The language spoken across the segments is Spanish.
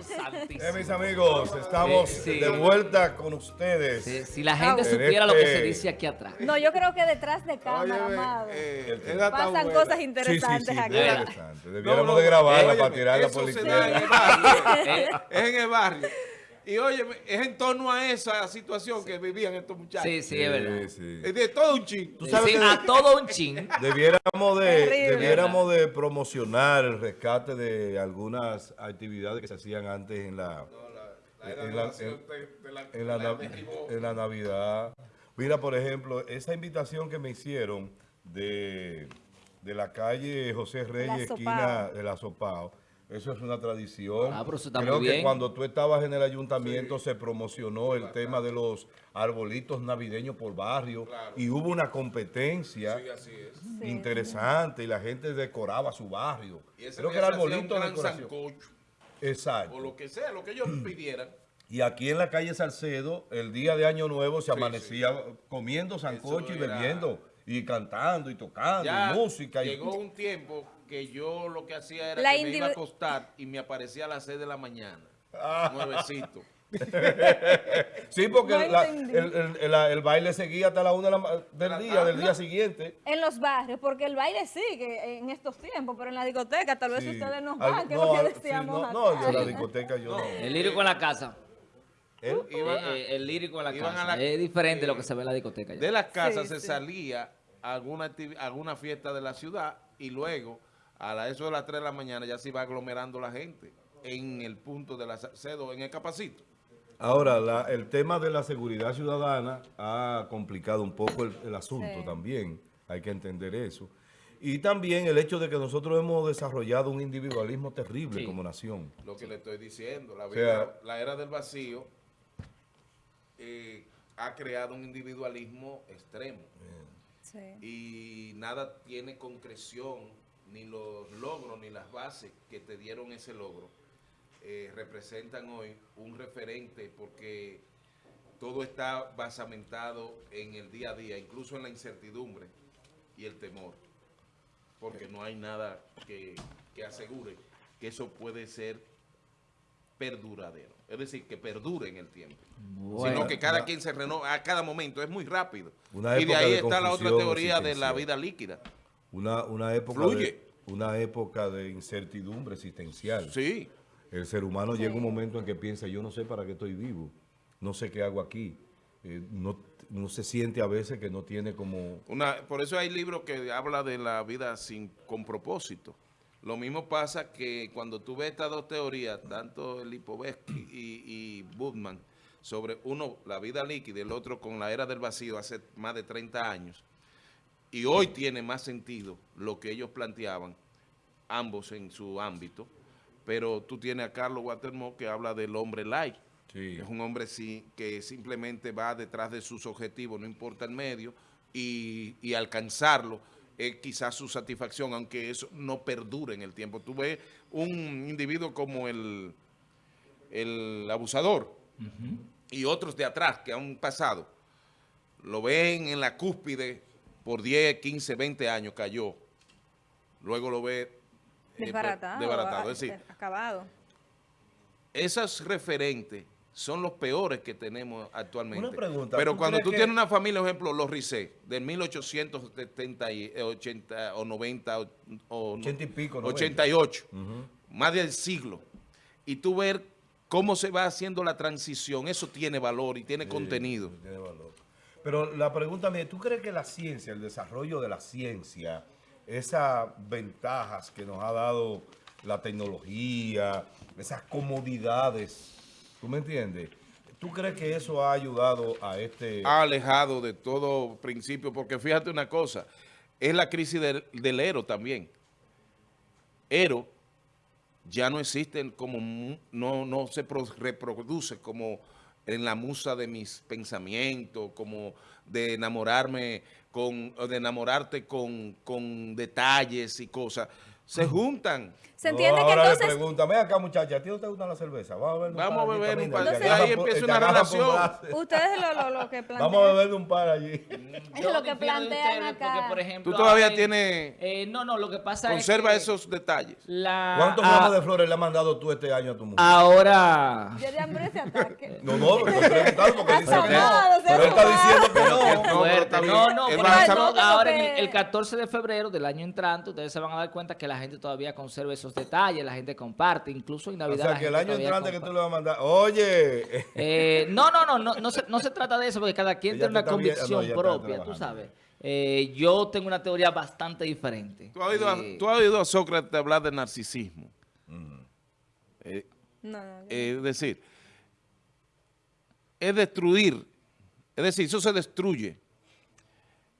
Eh, mis amigos, estamos Eh, sí. de vuelta con ustedes. Sí, si la gente En supiera lo que este- se dice aquí atrás. No, yo creo que detrás de cámara, Óyeme, amado, eh, pasan buena. cosas Sí, sí, interesantes sí, aquí. interesante. Debiéramos No, no, de grabarla óyeme, para tirar la eso se da en política. el barrio, eh, es en el barrio. Y oye, es en torno a esa situación que vivían estos muchachos. Sí, sí, es verdad. Sí, de todo un chingo. Tú sabes Sí, que- a todo un chin. Debiéramos de, debiéramos de promocionar el rescate de algunas actividades que se hacían antes en la, en la, en- en la nav- en la Navidad. Mira, por ejemplo, esa invitación que me hicieron de, de la calle José Reyes, esquina de la Sopao. Eso es una tradición. Ah, pero eso está Creo muy que bien. cuando tú estabas en el ayuntamiento se promocionó el tema de los arbolitos navideños por barrio y hubo una competencia Sí, así es. interesante y la gente decoraba su barrio. Y ese Creo que un arbolito de gran decoración. sancocho, Exacto. o lo que sea, lo que ellos pidieran. Y aquí en la calle Salcedo, el día de Año Nuevo se Sí, amanecía comiendo sancocho y bebiendo y cantando y tocando Ya y música. y- llegó un tiempo que yo lo que hacía era La que me iba a acostar y me aparecía a las 6 de la mañana. Ah. Nuevecito. Sí, porque No la- entendí. el, el- el- el baile seguía hasta la una de la ma- del día, del día siguiente. En los barrios, porque el baile sigue en estos tiempos, pero en la discoteca tal vez Sí. ustedes no Al- van, que es no, lo que al- sí, decíamos no, no, yo en la discoteca yo no. El lírico en la casa. ¿Eh? Iban a- Eh, eh, el lírico en la iban casa. a la- es diferente eh, lo que se ve en la discoteca. ya. De las casas Sí, se sí. salía a alguna, a alguna fiesta de la ciudad y luego a la, eso de las 3 de la mañana ya se iba aglomerando la gente en el punto de la Salcedo, en el Capacito. Ahora, la- el tema de la seguridad ciudadana ha complicado un poco el, el asunto Sí. también, hay que entender eso. Y también el hecho de que nosotros hemos desarrollado un individualismo terrible Sí. como nación. Lo que le estoy diciendo, la, sea- vida- la era del vacío eh, ha creado un individualismo extremo Sí. y nada tiene concreción, ni los logros, ni las bases que te dieron ese logro eh, representan hoy un referente porque todo está basamentado en el día a día, incluso en la incertidumbre y el temor, porque no hay nada que, que asegure que eso puede ser perduradero, es decir, que perdure en el tiempo, Bueno, sino que cada una- quien se renova a cada momento, es muy rápido. Y de ahí de está la otra teoría de la vida líquida. Una, una, época Fluye. de, una época de incertidumbre existencial. Sí, El ser humano llega un momento en que piensa, yo no sé para qué estoy vivo, no sé qué hago aquí. Eh, no, no se siente a veces que no tiene como... Una, por eso hay libros que habla de la vida sin con propósito. Lo mismo pasa que cuando tú ves estas dos teorías, tanto Lipovetsky y, y Budman, sobre uno, la vida líquida, y el otro con la era del vacío hace más de 30 años, y hoy tiene más sentido lo que ellos planteaban, ambos en su ámbito, pero tú tienes a Carlos Watermo que habla del hombre Sí. es un hombre sí, que simplemente va detrás de sus objetivos, no importa el medio, y, y alcanzarlo es quizás su satisfacción, aunque eso no perdure en el tiempo. Tú ves un individuo como el, el abusador y otros de atrás que han pasado, lo ven en la cúspide por 10, 15, 20 años, cayó. Luego lo ve eh, Desbaratado. desbaratado. ah, Es decir, acabado. esos referentes son los peores que tenemos actualmente. Una pregunta, Pero ¿tú cuando tú que- tienes una familia, por ejemplo, los Ricé, del 1870 y, eh, 80 o 90 o, o 80 y pico, 90. 88, más del siglo, y tú ver cómo se va haciendo la transición, eso tiene valor y tiene contenido. Tiene valor. Pero la pregunta mía, ¿tú crees que la ciencia, el desarrollo de la ciencia, esas ventajas que nos ha dado la tecnología, esas comodidades, ¿tú me entiendes? ¿Tú crees que eso ha ayudado a este... ha alejado de todo principio, porque fíjate una cosa, es la crisis del, del Ero también. Ero ya no existe como, no, no se pro- reproduce como en la musa de mis pensamientos, como de enamorarme con, de enamorarte con, con detalles y cosas. Se juntan. Se entiende No, que ahora le entonces... pregunta, ven acá muchacha, ¿a ti no te gusta la cerveza? Vamos a beber un Vamos par a allí, beber un par. te Entonces- Ahí empieza una relación. Ustedes lo, lo, lo que plantean... Vamos a beber un par allí. Es lo que plantean acá. Porque, por ejemplo, Tú todavía hay- tienes, eh, no, no, lo que pasa conserva es que esos detalles. La, ¿Cuántos ah, gramos de flores le has mandado tú este año a tu mujer? Ahora... Yo de hambre ese ataque. No, no, preguntando porque dice que no. Pero él está diciendo que no. No. No, por ejemplo, ahora el, que- el 14 de febrero del año entrante, ustedes se van a dar cuenta que la gente todavía conserva esos detalles, la gente comparte, incluso en O Navidad. sea, la que el año entrante que tú le vas a mandar, oye, Eh, no, no, no, no, no se, no se trata de eso, porque cada quien Ella tiene una viendo- convicción no, propia, tú sabes. Eh, yo tengo una teoría bastante diferente. ¿Tú has oído, a- Eh, tú has oído a Sócrates hablar de narcisismo? Eh, No, no, yo- es decir, es destruir, es decir, eso se destruye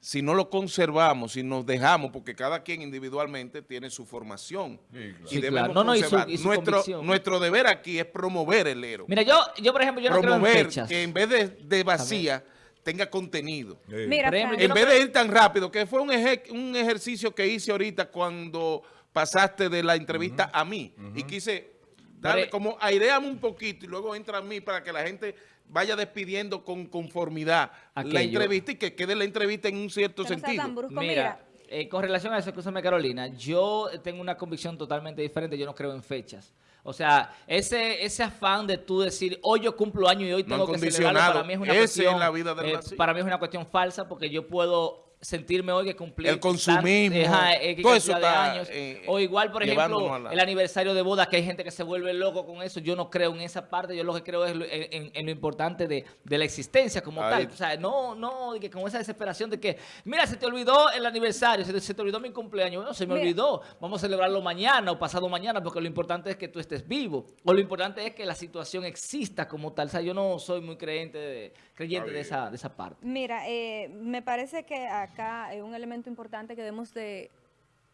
si no lo conservamos, si nos dejamos, porque cada quien individualmente tiene su formación. Sí, claro. Sí, debemos claro. No, no, y su- y su nuestro, nuestro deber aquí es promover el héroe. Mira, yo, yo por ejemplo, yo no creo en promover fechas. que en vez de, de vacía tenga contenido. Sí. Mira, ejemplo, En no vez creo- de ir tan rápido, que fue un, eje- un ejercicio que hice ahorita cuando pasaste de la entrevista a mí. Y quise darle Pero- como aireame un poquito y luego entra a mí para que la gente vaya despidiendo con conformidad la entrevista y que quede la entrevista en un cierto no sentido. tan brusco. Mira, Mira, eh, con relación a eso, escúchame Carolina, yo tengo una convicción totalmente diferente, yo no creo en fechas. O sea, ese, ese afán de tú decir, hoy yo cumplo año y hoy tengo que celebrarlo, condicionado. para mí es una Ese cuestión, es la vida del eh, para mí es una cuestión falsa porque yo puedo sentirme hoy que cumplí El consumismo, tan- ajá, eh, todo de años. eh, o igual, por ejemplo, la- el aniversario de boda, que hay gente que se vuelve loco con eso. Yo no creo en esa parte. Yo lo que creo es lo- en, lo importante de, de la existencia como Ahí. tal. O sea, no, no, que con esa desesperación de que, mira, se te olvidó el aniversario, se te, se te olvidó mi cumpleaños. Bueno, se me Mira. olvidó. Vamos a celebrarlo mañana o pasado mañana, porque lo importante es que tú estés vivo. O lo importante es que la situación exista como tal. O sea, yo no soy muy creyente de, creyente de esa, de esa parte. mira eh, me parece que acá eh, un elemento importante que debemos de,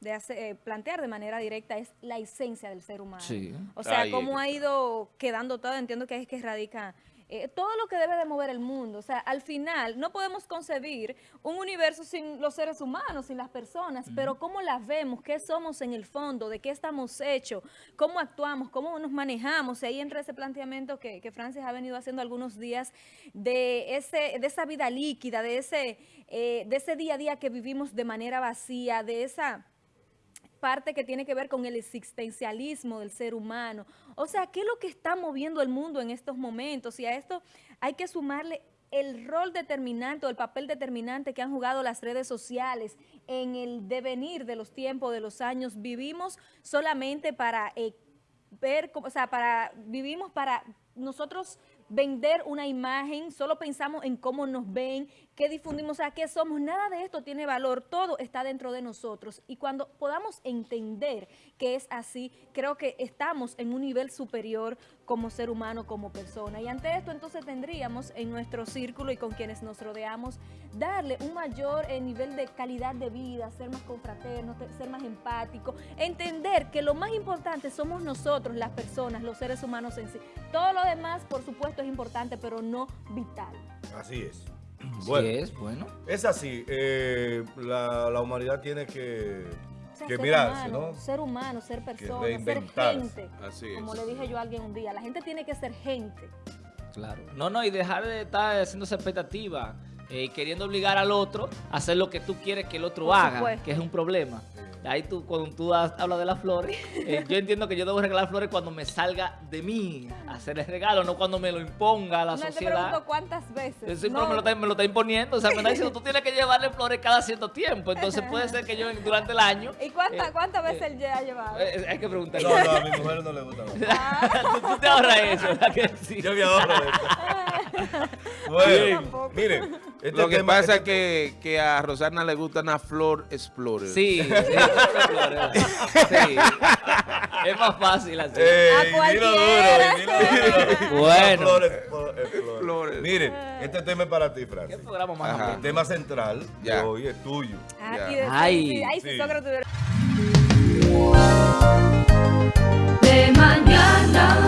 de hacer- eh, plantear de manera directa es la esencia del ser humano. Sí. O sea, Ahí cómo ha ido quedando todo, entiendo que es que radica eh, todo lo que debe de mover el mundo. O sea, al final no podemos concebir un universo sin los seres humanos, sin las personas, pero cómo las vemos, qué somos en el fondo, de qué estamos hechos, cómo actuamos, cómo nos manejamos. Y ahí entra ese planteamiento que, que Francis ha venido haciendo algunos días de, ese, de esa vida líquida, de ese, eh, de ese día a día que vivimos de manera vacía, de esa parte que tiene que ver con el existencialismo del ser humano. O sea, ¿qué es lo que está moviendo el mundo en estos momentos? Y a esto hay que sumarle el rol determinante o el papel determinante que han jugado las redes sociales en el devenir de los tiempos, de los años. Vivimos solamente para eh, ver, o sea, para, vivimos para nosotros vender una imagen, solo pensamos en cómo nos ven, qué difundimos, o sea, qué somos, nada de esto tiene valor, todo está dentro de nosotros. Y cuando podamos entender que es así, creo que estamos en un nivel superior como ser humano, como persona. Y ante esto entonces tendríamos en nuestro círculo y con quienes nos rodeamos, darle un mayor eh, nivel de calidad de vida, ser más confraternos, te- ser más empático, entender que lo más importante somos nosotros, las personas, los seres humanos en sí. Todo lo demás, por supuesto, es importante, pero no vital. Así es. Sí Bueno, es, bueno. es así. eh, la, la humanidad tiene que, O sea, que ser mirarse, humano, ¿no? ser humano, ser persona, ser gente. Así Como es. le dije yo a alguien un día, la gente tiene que ser gente. Claro. No, no, y dejar de estar haciendo esa expectativa, eh, queriendo obligar al otro a hacer lo que tú quieres que el otro Por haga, supuesto. que es un problema. Ahí tú, cuando tú has- hablas de las flores, eh, yo entiendo que yo debo regalar flores cuando me salga de mí hacer el regalo, no cuando me lo imponga la No te sociedad. pregunto cuántas veces. Yo siempre No, me, lo está, me lo está imponiendo, o sea, me está diciendo, tú tienes que llevarle flores cada cierto tiempo, entonces puede ser que yo durante el año... ¿Y cuántas eh, cuántas veces eh, él ya ha llevado? eh, hay que preguntarle. No, no, a mi mujer no le gusta. tú, tú te ahorras eso, ¿verdad que sí? Yo me ahorro de esto. Bueno, miren, este Lo que tema- pasa es este- que, que a Rosana le gusta una flor explorer. Sí, sí, sí. Es más fácil así. Ey, A dilo cualquiera. duro, dilo duro. Bueno. Flores. Miren, este tema es para ti, Francis. ¿Qué programa más Ajá. El tema central Ya. de hoy es tuyo. Ah, Ya. y de- Ay. sí, ay, si Sí. Sócrates hubiera- de mañana.